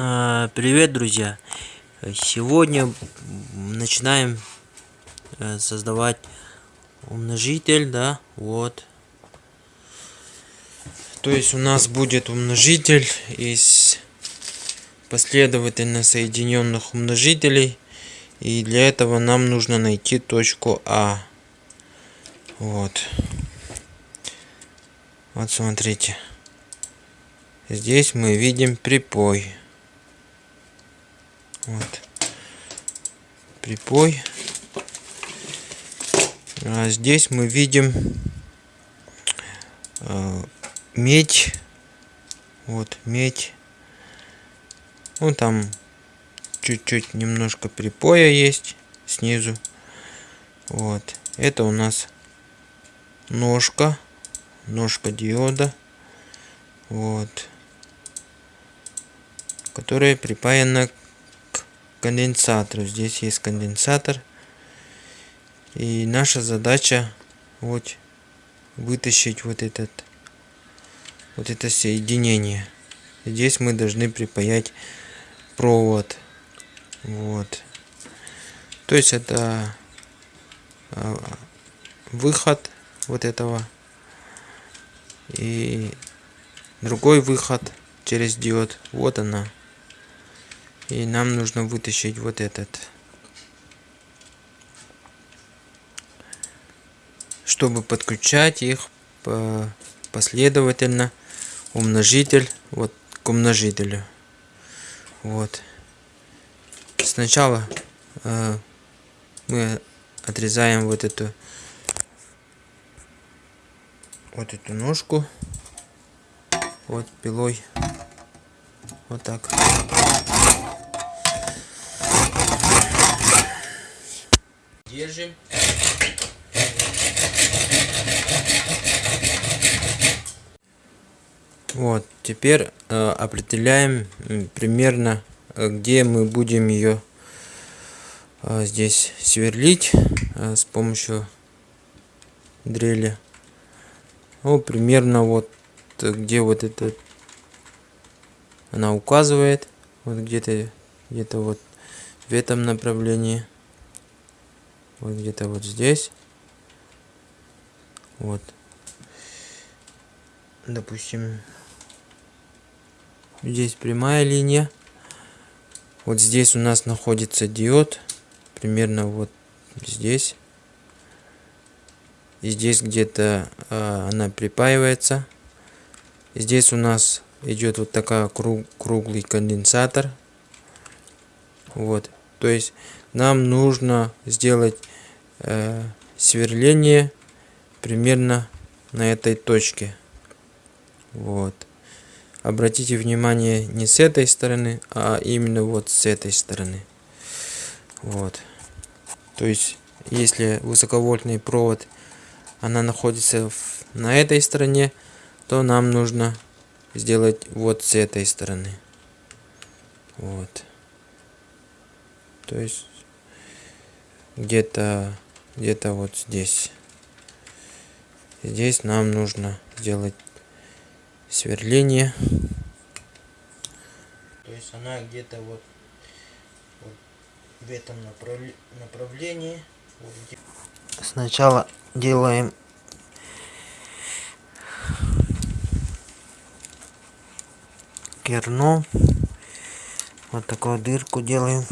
А, привет, друзья! Сегодня начинаем э, создавать умножитель, да, вот. То есть у нас будет умножитель из последовательно соединенных умножителей. И для этого нам нужно найти точку А. Вот. Вот смотрите. Здесь мы видим припой. Вот. Припой. А здесь мы видим э, медь. Вот, медь. Ну, там чуть-чуть немножко припоя есть снизу. Вот. Это у нас ножка. Ножка диода. Вот. Которая припаяна конденсатору. Здесь есть конденсатор. И наша задача вот вытащить вот этот вот это соединение. Здесь мы должны припаять провод. Вот. То есть это а, выход вот этого и другой выход через диод. Вот она. И нам нужно вытащить вот этот. Чтобы подключать их последовательно умножитель вот к умножителю. Вот. Сначала э, мы отрезаем вот эту вот эту ножку вот пилой вот так держим. Вот, теперь э, определяем примерно, э, где мы будем ее э, здесь сверлить э, с помощью дрели. Ну, примерно вот где вот это она указывает, вот где-то где-то вот в этом направлении вот где-то вот здесь. Вот. Допустим здесь прямая линия. Вот здесь у нас находится диод примерно вот здесь. И здесь где-то э, она припаивается. Здесь у нас идет вот такая круг, круглый конденсатор вот то есть нам нужно сделать э, сверление примерно на этой точке. Вот. Обратите внимание не с этой стороны, а именно вот с этой стороны. Вот. То есть, если высоковольтный провод, она находится в, на этой стороне, то нам нужно сделать вот с этой стороны. Вот. То есть, где-то где-то вот здесь здесь нам нужно сделать сверление то есть она где-то вот, вот в этом направлении сначала делаем керно. Вот такую дырку делаем.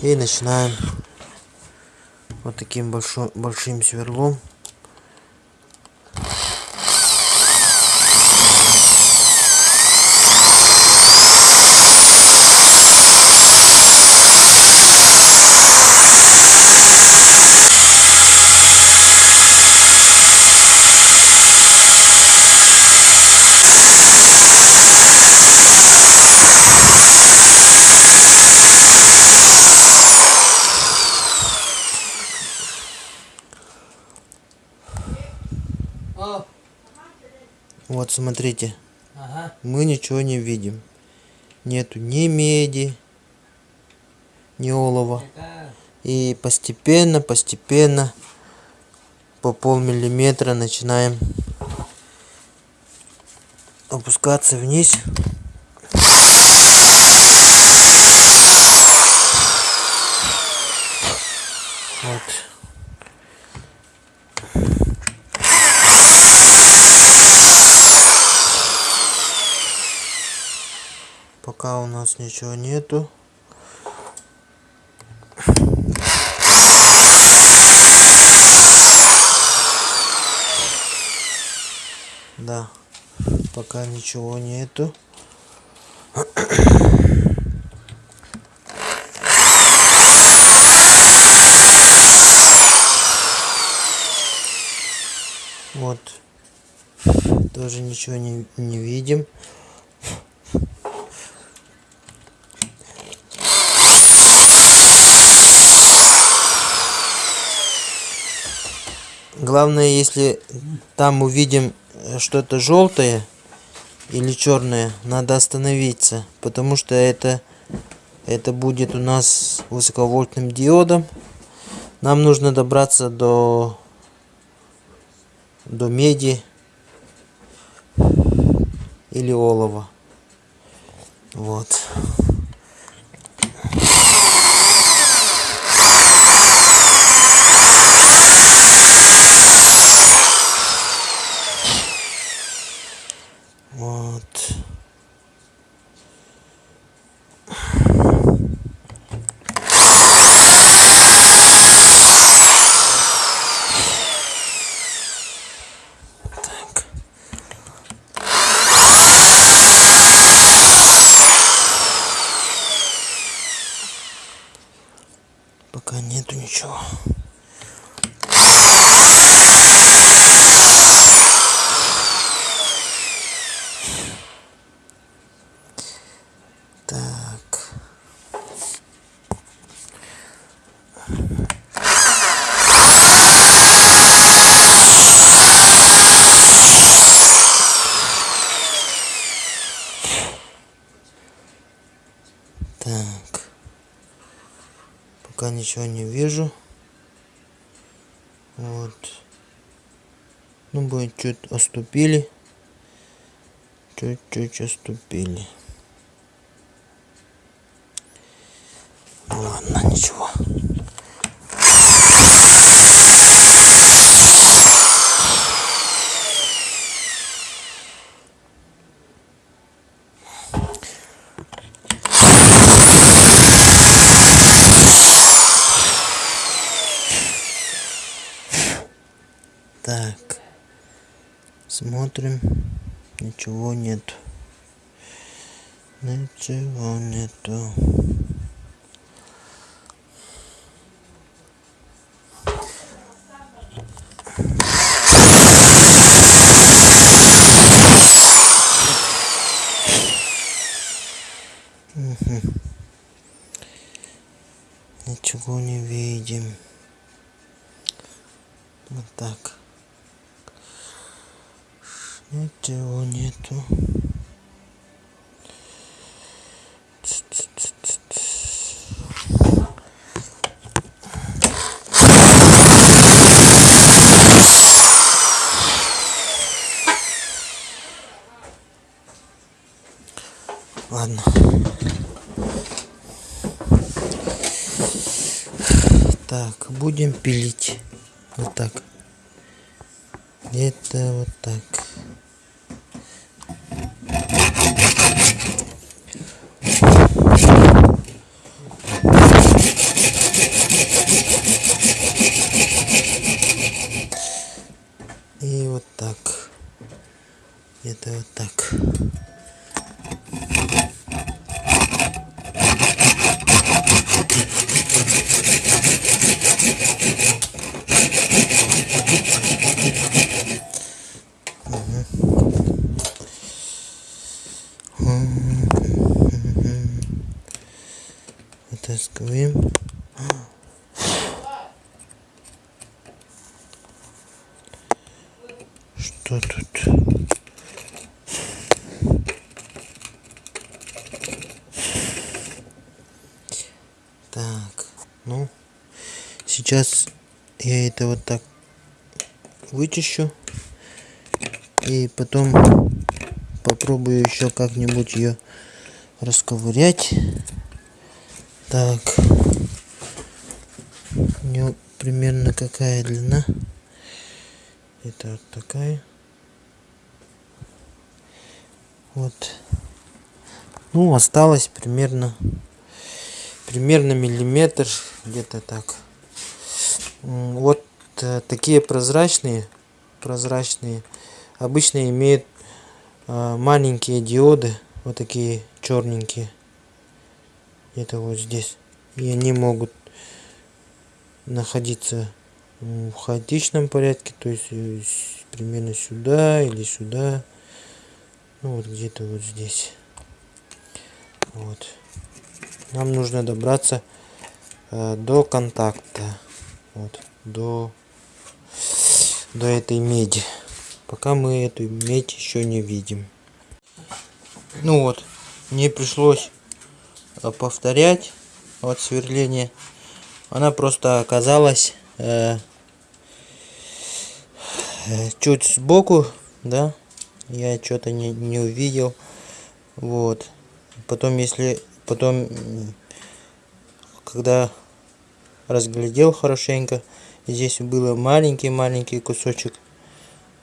И начинаем вот таким большим, большим сверлом Вот смотрите. Ага. Мы ничего не видим. Нету ни меди, не олово. И постепенно, постепенно по полмиллиметра начинаем опускаться вниз. Вот. Пока у нас ничего нету. Да, пока ничего нету. Вот. Тоже ничего не, не видим. Главное, если там увидим что-то желтое или черное, надо остановиться, потому что это это будет у нас высоковольтным диодом. Нам нужно добраться до до меди или олова. Вот. Пока нету ничего. Ничего не вижу. Вот. Ну, будет чуть оступили. Чуть-чуть оступили. Ладно, ничего. Так. Смотрим. Ничего нет. Ничего нету. Ничего не видим. Вот так. Ничего нету. Ладно. Так, будем пилить. Вот так. Это вот так. И вот так. Это вот так. Вытаскиваем. Что тут? Так, ну, сейчас я это вот так вычищу. И потом попробую еще как-нибудь ее расковырять. Так. У нее примерно какая длина. Это вот такая. Вот. Ну, осталось примерно примерно миллиметр где-то так вот э, такие прозрачные прозрачные обычно имеют э, маленькие диоды вот такие черненькие где-то вот здесь. И они могут находиться в хаотичном порядке то есть э, примерно сюда или сюда. Ну вот где-то вот здесь. Вот. Нам нужно добраться э, до контакта вот. До до этой меди. Пока мы эту медь еще не видим. Ну вот. Мне пришлось э, повторять вот сверление. Она просто оказалась э, э чуть сбоку да. Я что-то не, не увидел. Вот. Потом если потом когда разглядел хорошенько. Здесь было маленький маленький кусочек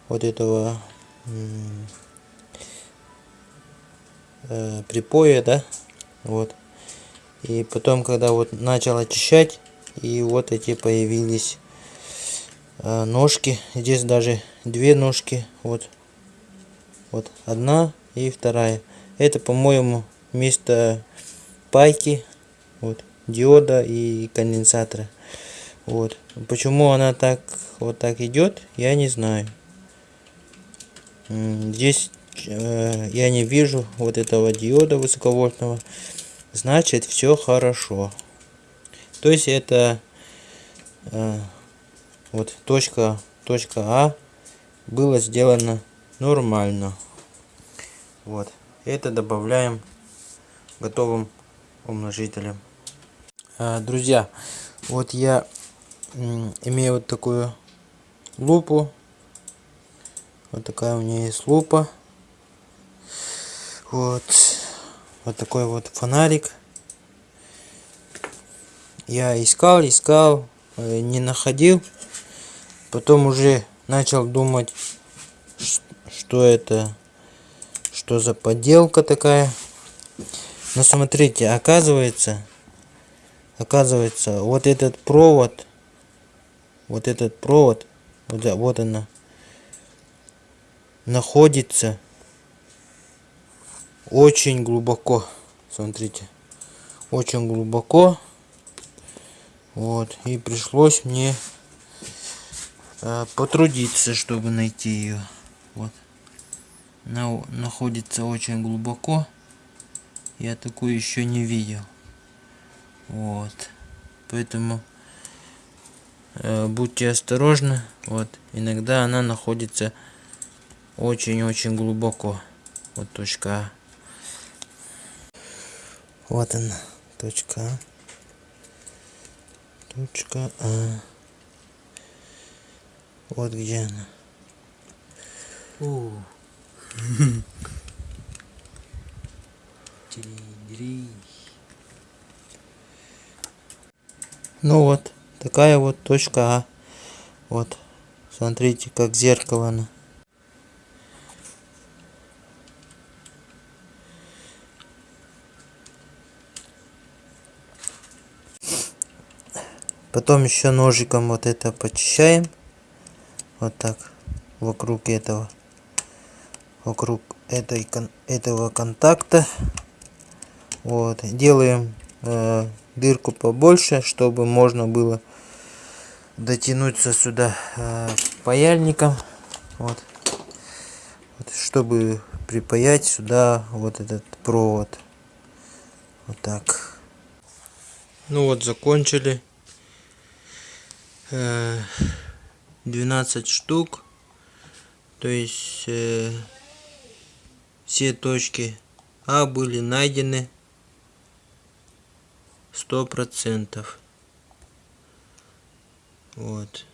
вот этого э, припоя да вот. И потом когда вот начал очищать и вот эти появились э, ножки. Здесь даже две ножки вот. Вот одна и вторая. Это по моему вместо пайки вот диода и конденсатора. Вот. Почему она так вот так идет я не знаю. Здесь э, я не вижу вот этого диода высоковольтного. Значит все хорошо. То есть это э, вот точка точка а было сделано нормально. Вот. Это добавляем готовым умножителем друзья вот я имею вот такую лупу. Вот такая у меня есть лупа. Вот вот такой вот фонарик. Я искал искал э, не находил. Потом уже начал думать что это что за подделка такая. Но смотрите оказывается оказывается вот этот провод вот этот провод вот, вот она находится очень глубоко. Смотрите очень глубоко. Вот и пришлось мне э, потрудиться чтобы найти ее вот. Она находится очень глубоко. Я такую еще не видел вот. Поэтому э, будьте осторожны. Вот. Иногда она находится очень-очень глубоко. Вот точка а. вот она. Точка а. точка а. Вот где она. О. Ну вот, такая вот точка А. Вот, смотрите, как зеркало она. Потом еще ножиком вот это почищаем. Вот так. Вокруг этого. Вокруг этой, этого контакта. Вот. Делаем э, дырку побольше, чтобы можно было дотянуться сюда э, паяльником. Вот. вот. Чтобы припаять сюда вот этот провод. Вот так. Ну вот закончили. 12 э, штук. То есть э, все точки А были найдены. Сто процентов. Вот.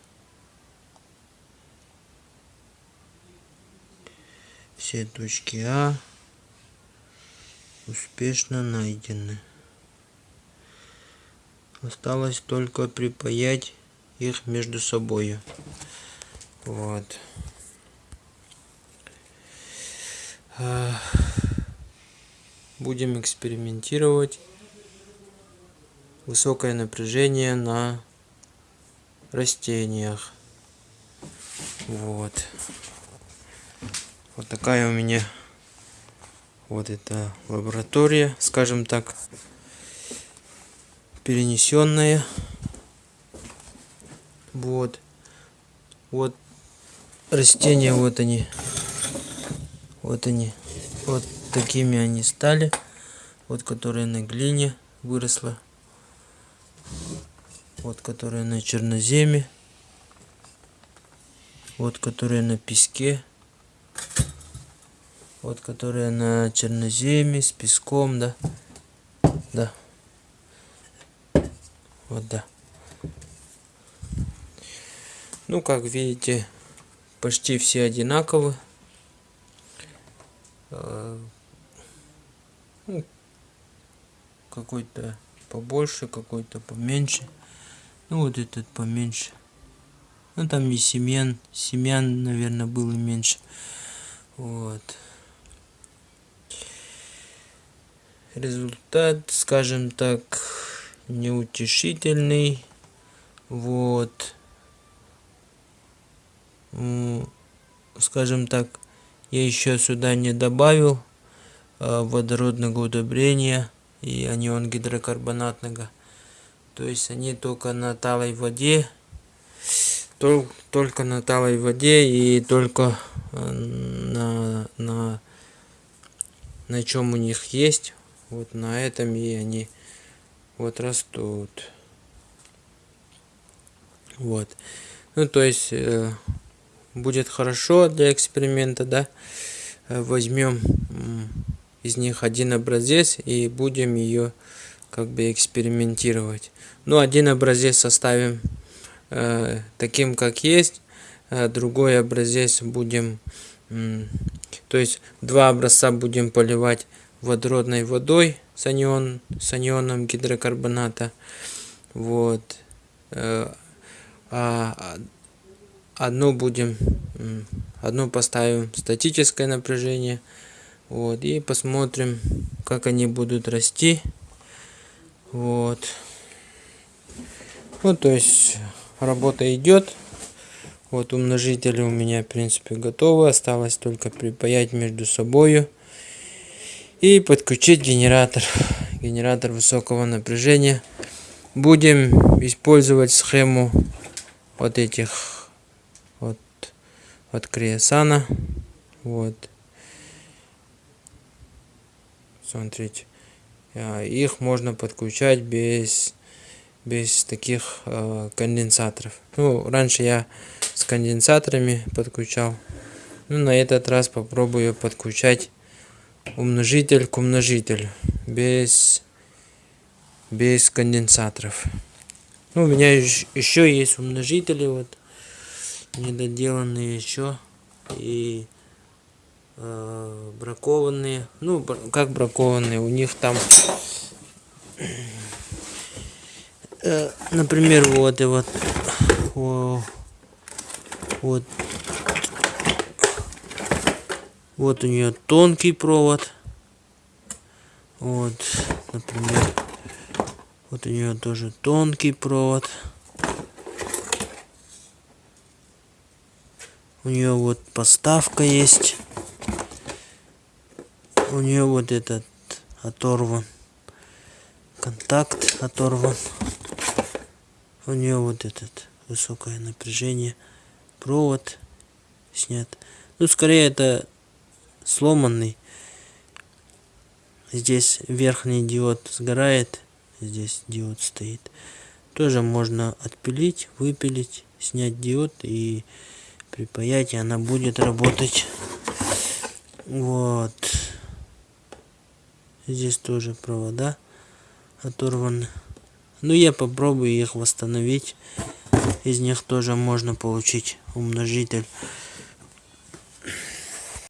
Все точки А успешно найдены. Осталось только припаять их между собой вот. Будем экспериментировать высокое напряжение на растениях. Вот. Вот такая у меня вот эта лаборатория скажем так перенесенная. Вот. Вот растения вот они. Вот они. Вот такими они стали. Вот которые на глине выросла вот которые на черноземе. Вот которые на песке. Вот которые на черноземе с песком да. Да. Вот да. Ну как видите почти все одинаковы. Э, ну, какой-то побольше какой-то поменьше ну вот этот поменьше ну там и семян семян наверное было меньше вот результат, скажем так, неутешительный. Вот. Скажем так, я еще сюда не добавил а, водородного удобрения и анион гидрокарбонатного. То есть они только на талой воде, только на талой воде и только а, на, на, на чем у них есть вот на этом и они вот растут. Вот. Ну то есть э, будет хорошо для эксперимента да. Э, возьмем из них один образец и будем ее как бы экспериментировать ну один образец составим э, таким как есть а другой образец будем то есть два образца будем поливать водородной водой с, анион, с анионом гидрокарбоната. Вот. Э, а одну будем, одну поставим статическое напряжение. Вот. И посмотрим, как они будут расти. Вот. Вот, то есть работа идет. Вот умножители у меня, в принципе, готовы. Осталось только припаять между собой и подключить генератор генератор высокого напряжения будем использовать схему вот этих вот от криосана вот смотрите их можно подключать без без таких э, конденсаторов. Ну раньше я с конденсаторами подключал. Ну на этот раз попробую подключать умножитель к умножителю без без конденсаторов. Ну, у меня еще есть умножители вот недоделанные еще и э, бракованные ну как бракованные у них там э, например вот и вот вот вот у нее тонкий провод. Вот, например, вот у нее тоже тонкий провод. У нее вот поставка есть. У нее вот этот оторван. Контакт оторван. У нее вот этот высокое напряжение. Провод снят. Ну, скорее это сломанный. Здесь верхний диод сгорает, здесь диод стоит. Тоже можно отпилить, выпилить, снять диод и припаять, и она будет работать. Вот. Здесь тоже провода оторваны. ну я попробую их восстановить из них тоже можно получить умножитель